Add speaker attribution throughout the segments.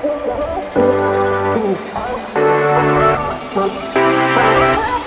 Speaker 1: oh you.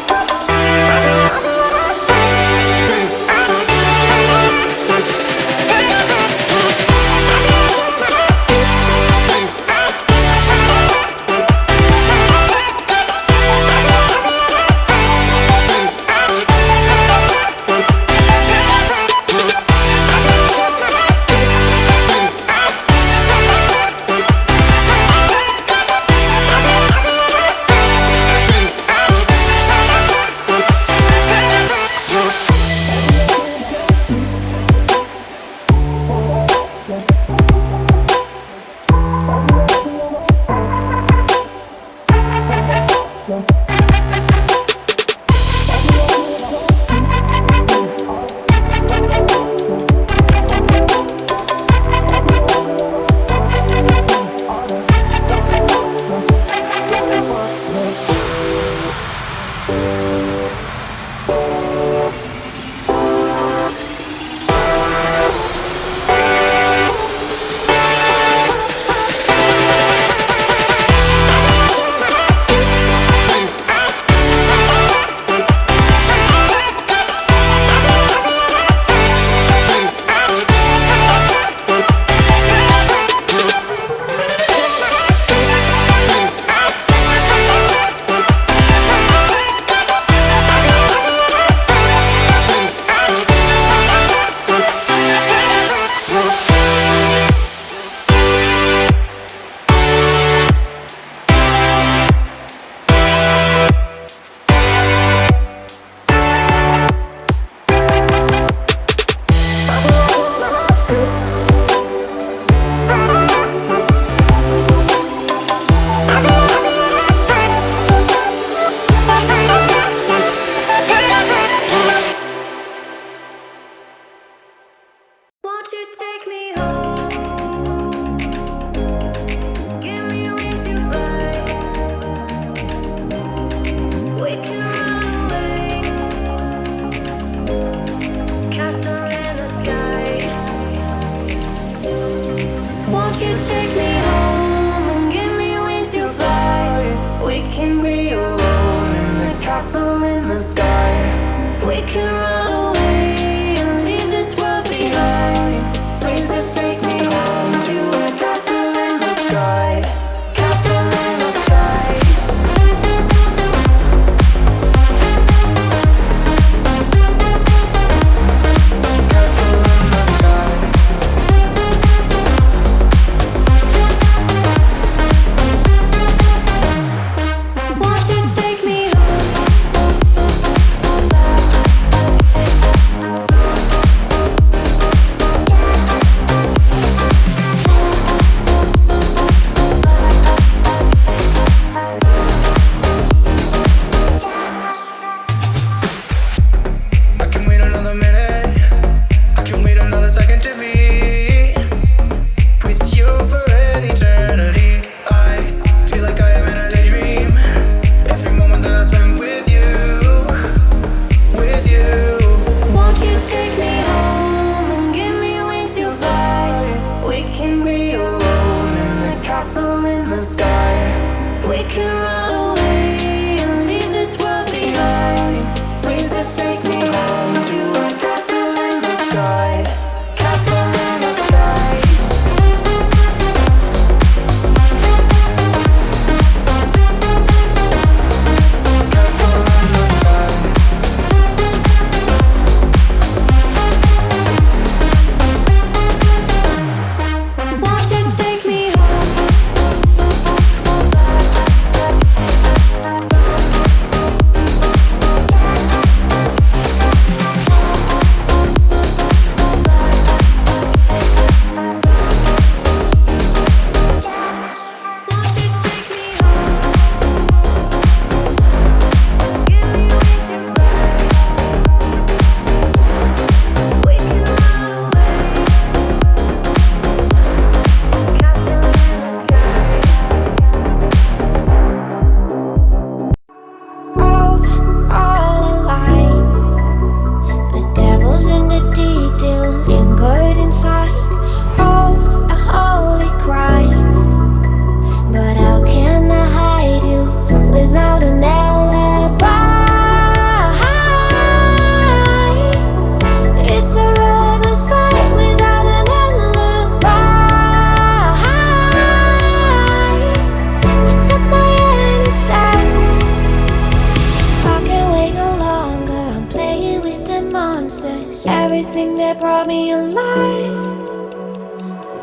Speaker 1: everything that brought me alive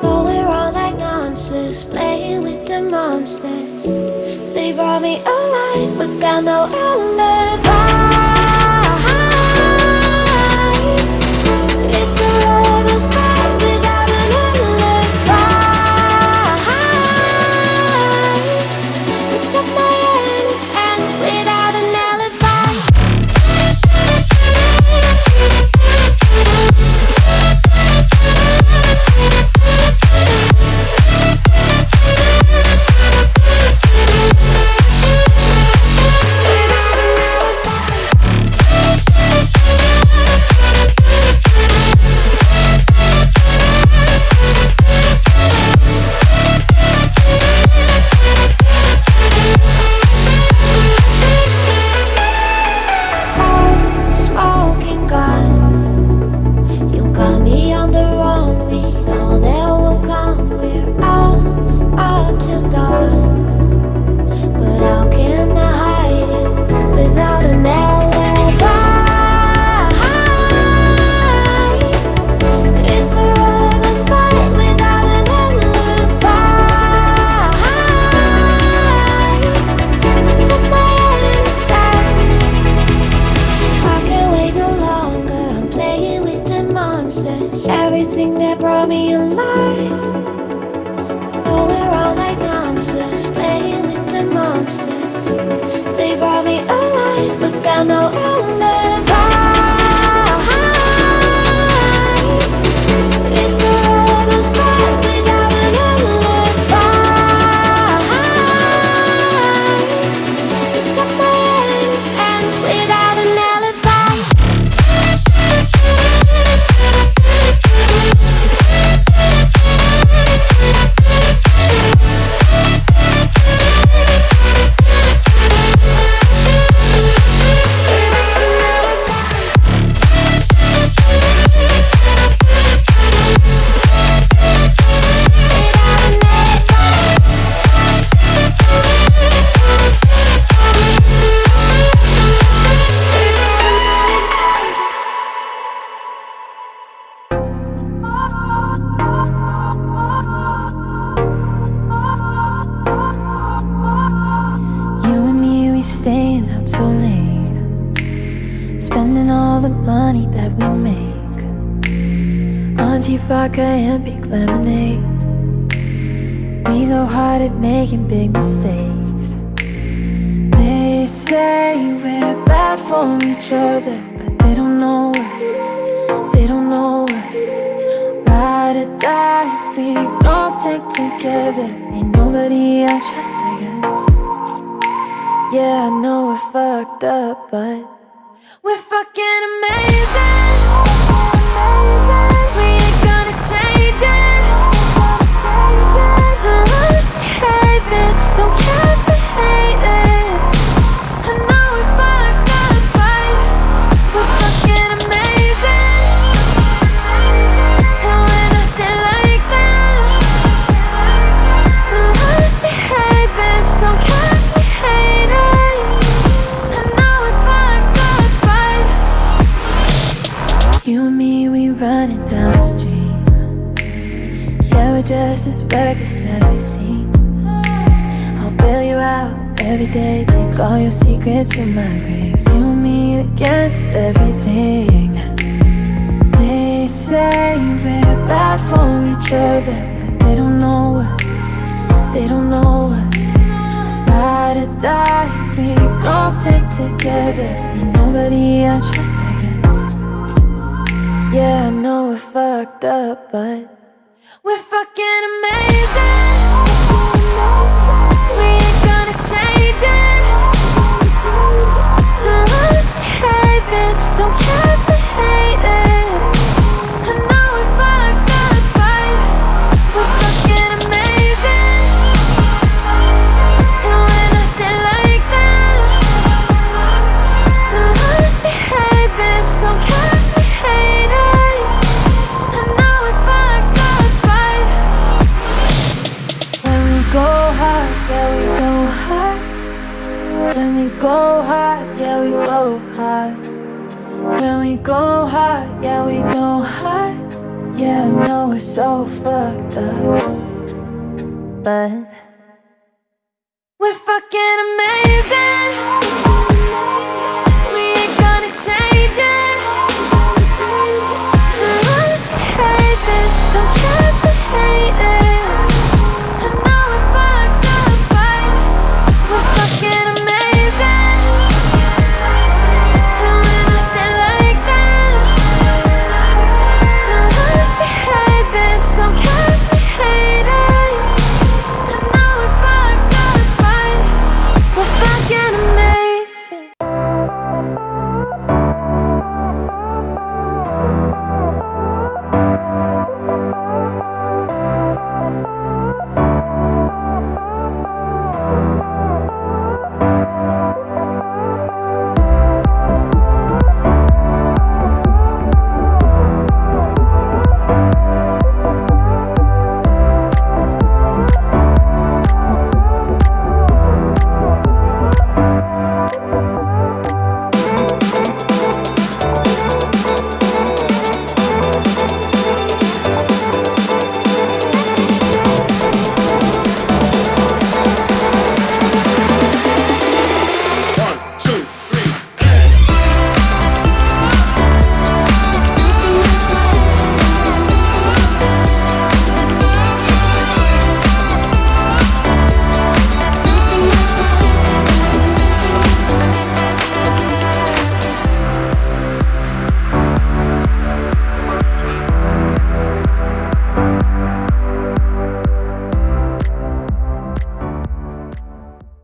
Speaker 1: But we're all like monsters, playing with the monsters. They brought me alive, but got no alive monsters. Everything that brought me alive. Oh, we're all like monsters, playing with the monsters. They brought me alive, but got no
Speaker 2: cheap vodka and big lemonade. We go hard at making big mistakes. They say we're bad for each other, but they don't know us. They don't know us. Ride or die, we gon' stick together. Ain't nobody I trust like us. Yeah, I know we're fucked up, but we're fucking amazing. We're just as reckless as we seem. I'll bail you out every day, take all your secrets to my grave. You and me against everything. They say we're bad for each other, but they don't know us. They don't know us. Ride or die, we gon' stick together. Ain't nobody I trust like. Yeah, I know we're fucked up, but we're fucking amazing. We ain't gonna change it. Love's behaving, don't care When we go hard, yeah we go hard. Yeah, I know we're so fucked up, but We're fucking amazing.